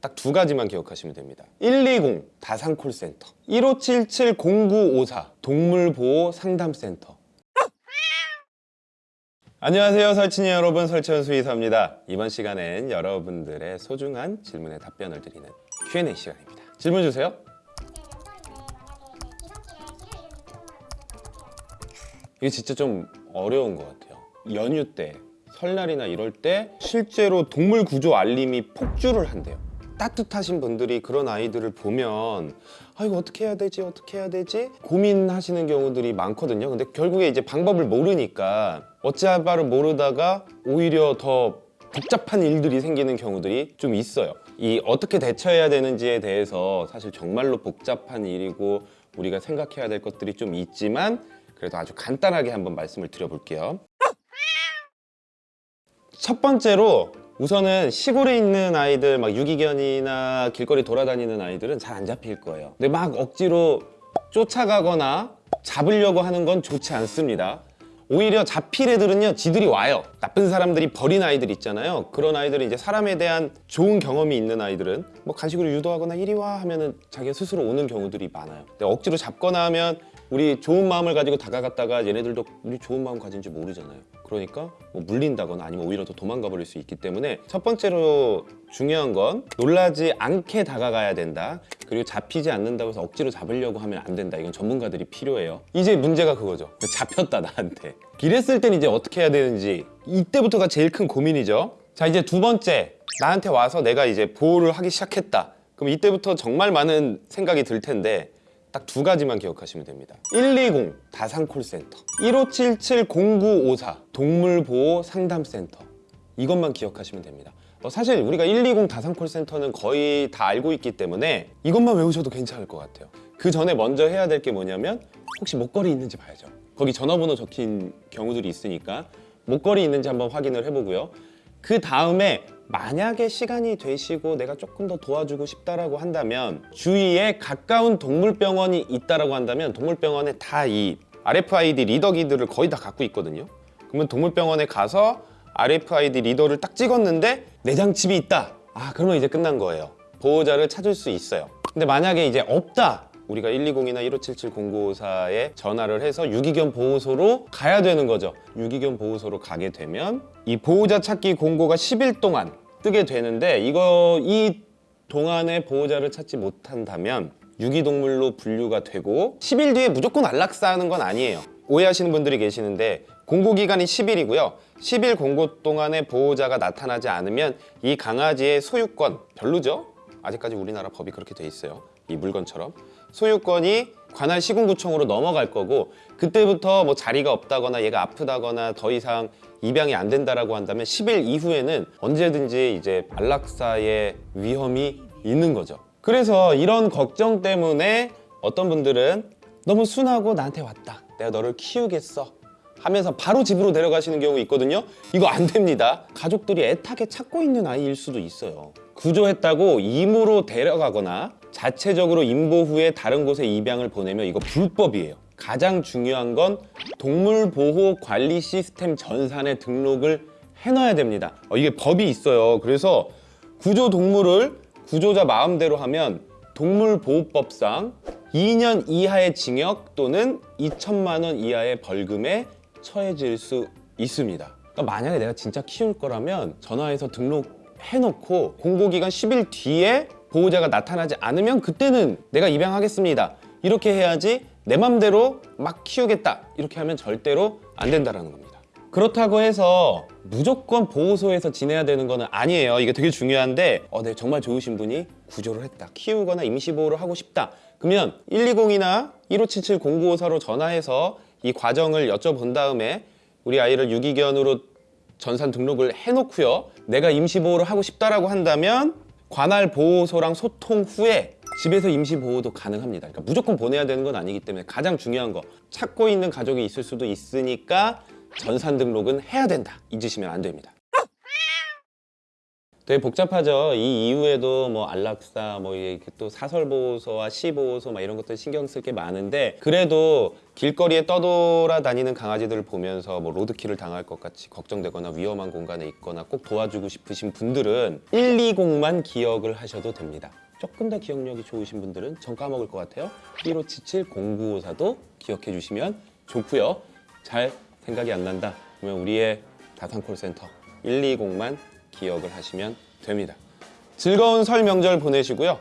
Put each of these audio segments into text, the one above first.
딱 두 가지만 기억하시면 됩니다. 120 다산콜센터 1577-0954 동물보호 상담센터. 안녕하세요 설친이 여러분. 설치현 수의사입니다. 이번 시간엔 여러분들의 소중한 질문에 답변을 드리는 Q&A 시간입니다. 질문 주세요. 이게 진짜 좀 어려운 것 같아요. 연휴 때 설날이나 이럴 때 실제로 동물 구조 알림이 폭주를 한대요 따뜻하신 분들이 그런 아이들을 보면 아 이거 어떻게 해야 되지? 어떻게 해야 되지? 고민하시는 경우들이 많거든요. 근데 결국에 이제 방법을 모르니까 어찌할 바를 모르다가 오히려 더 복잡한 일들이 생기는 경우들이 좀 있어요. 이 어떻게 대처해야 되는지에 대해서 사실 정말로 복잡한 일이고 우리가 생각해야 될 것들이 좀 있지만 그래도 아주 간단하게 한번 말씀을 드려볼게요. 첫 번째로 우선은 시골에 있는 아이들 막 유기견이나 길거리 돌아다니는 아이들은 잘 안 잡힐 거예요. 근데 막 억지로 쫓아가거나 잡으려고 하는 건 좋지 않습니다. 오히려 잡힐 애들은요 지들이 와요. 나쁜 사람들이 버린 아이들 있잖아요. 그런 아이들은 이제 사람에 대한 좋은 경험이 있는 아이들은 뭐 간식으로 유도하거나 이리 와 하면은 자기가 스스로 오는 경우들이 많아요. 근데 억지로 잡거나 하면 우리 좋은 마음을 가지고 다가갔다가 얘네들도 우리 좋은 마음 가진지 모르잖아요. 그러니까 뭐 물린다거나 아니면 오히려 더 도망가 버릴 수 있기 때문에 첫 번째로 중요한 건 놀라지 않게 다가가야 된다. 그리고 잡히지 않는다고 해서 억지로 잡으려고 하면 안 된다. 이건 전문가들이 필요해요. 이제 문제가 그거죠. 잡혔다 나한테. 이랬을 땐 이제 어떻게 해야 되는지 이때부터가 제일 큰 고민이죠. 자 이제 두 번째. 나한테 와서 내가 이제 보호를 하기 시작했다. 그럼 이때부터 정말 많은 생각이 들 텐데 딱 두 가지만 기억하시면 됩니다. 120 다산콜센터 1577-0954 동물보호 상담센터. 이것만 기억하시면 됩니다. 어, 사실 우리가 120 다산콜센터는 거의 다 알고 있기 때문에 이것만 외우셔도 괜찮을 것 같아요. 그 전에 먼저 해야 될 게 뭐냐면 혹시 목걸이 있는지 봐야죠. 거기 전화번호 적힌 경우들이 있으니까 목걸이 있는지 한번 확인을 해보고요. 그 다음에 만약에 시간이 되시고 내가 조금 더 도와주고 싶다라고 한다면 주위에 가까운 동물병원이 있다라고 한다면 동물병원에 다 이 RFID 리더기들을 거의 다 갖고 있거든요. 그러면 동물병원에 가서 RFID 리더를 딱 찍었는데 내장칩이 있다. 아 그러면 이제 끝난 거예요. 보호자를 찾을 수 있어요. 근데 만약에 이제 없다 우리가 120이나 1577-0954에 전화를 해서 유기견 보호소로 가야 되는 거죠. 유기견 보호소로 가게 되면 이 보호자 찾기 공고가 10일 동안 뜨게 되는데 이거 이 동안에 보호자를 찾지 못한다면 유기동물로 분류가 되고 10일 뒤에 무조건 안락사하는 건 아니에요. 오해하시는 분들이 계시는데 공고기간이 10일이고요. 10일 공고 동안에 보호자가 나타나지 않으면 이 강아지의 소유권 별로죠? 아직까지 우리나라 법이 그렇게 돼 있어요. 이 물건처럼 소유권이 관할 시군구청으로 넘어갈 거고 그때부터 뭐 자리가 없다거나 얘가 아프다거나 더 이상 입양이 안 된다라고 한다면 10일 이후에는 언제든지 이제 안락사의 위험이 있는 거죠. 그래서 이런 걱정 때문에 어떤 분들은 너무 순하고 나한테 왔다. 내가 너를 키우겠어. 하면서 바로 집으로 데려가시는 경우 있거든요. 이거 안 됩니다. 가족들이 애타게 찾고 있는 아이일 수도 있어요. 구조했다고 임으로 데려가거나 자체적으로 임보 후에 다른 곳에 입양을 보내면 이거 불법이에요. 가장 중요한 건 동물보호관리 시스템 전산에 등록을 해놔야 됩니다. 어, 이게 법이 있어요. 그래서 구조동물을 구조자 마음대로 하면 동물보호법상 2년 이하의 징역 또는 2천만 원 이하의 벌금에 처해질 수 있습니다. 그러니까 만약에 내가 진짜 키울 거라면 전화해서 등록해놓고 공고기간 10일 뒤에 보호자가 나타나지 않으면 그때는 내가 입양하겠습니다. 이렇게 해야지 내 맘대로 막 키우겠다. 이렇게 하면 절대로 안 된다는 겁니다. 그렇다고 해서 무조건 보호소에서 지내야 되는 거는 아니에요. 이게 되게 중요한데 어, 네, 정말 좋으신 분이 구조를 했다. 키우거나 임시보호를 하고 싶다. 그러면 120이나 1577-0954로 전화해서 이 과정을 여쭤본 다음에 우리 아이를 유기견으로 전산 등록을 해놓고요. 내가 임시보호를 하고 싶다라고 한다면 관할 보호소랑 소통 후에 집에서 임시 보호도 가능합니다. 그러니까 무조건 보내야 되는 건 아니기 때문에 가장 중요한 거 찾고 있는 가족이 있을 수도 있으니까 전산 등록은 해야 된다. 잊으시면 안 됩니다 되게 복잡하죠. 이 이후에도 뭐 안락사, 뭐 이게 또 사설 보호소와 시 보호소 막 이런 것들 신경 쓸 게 많은데 그래도 길거리에 떠돌아다니는 강아지들을 보면서 뭐 로드킬을 당할 것 같이 걱정되거나 위험한 공간에 있거나 꼭 도와주고 싶으신 분들은 120만 기억을 하셔도 됩니다. 조금 더 기억력이 좋으신 분들은 전 까먹을 것 같아요. 1577-0954도 기억해 주시면 좋고요. 잘 생각이 안 난다. 그러면 우리의 다산 콜센터 120만 기억을 하시면 됩니다. 즐거운 설 명절 보내시고요.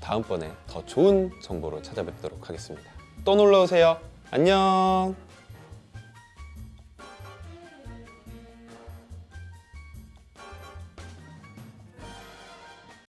다음번에 더 좋은 정보로 찾아뵙도록 하겠습니다. 또 놀러 오세요. 안녕.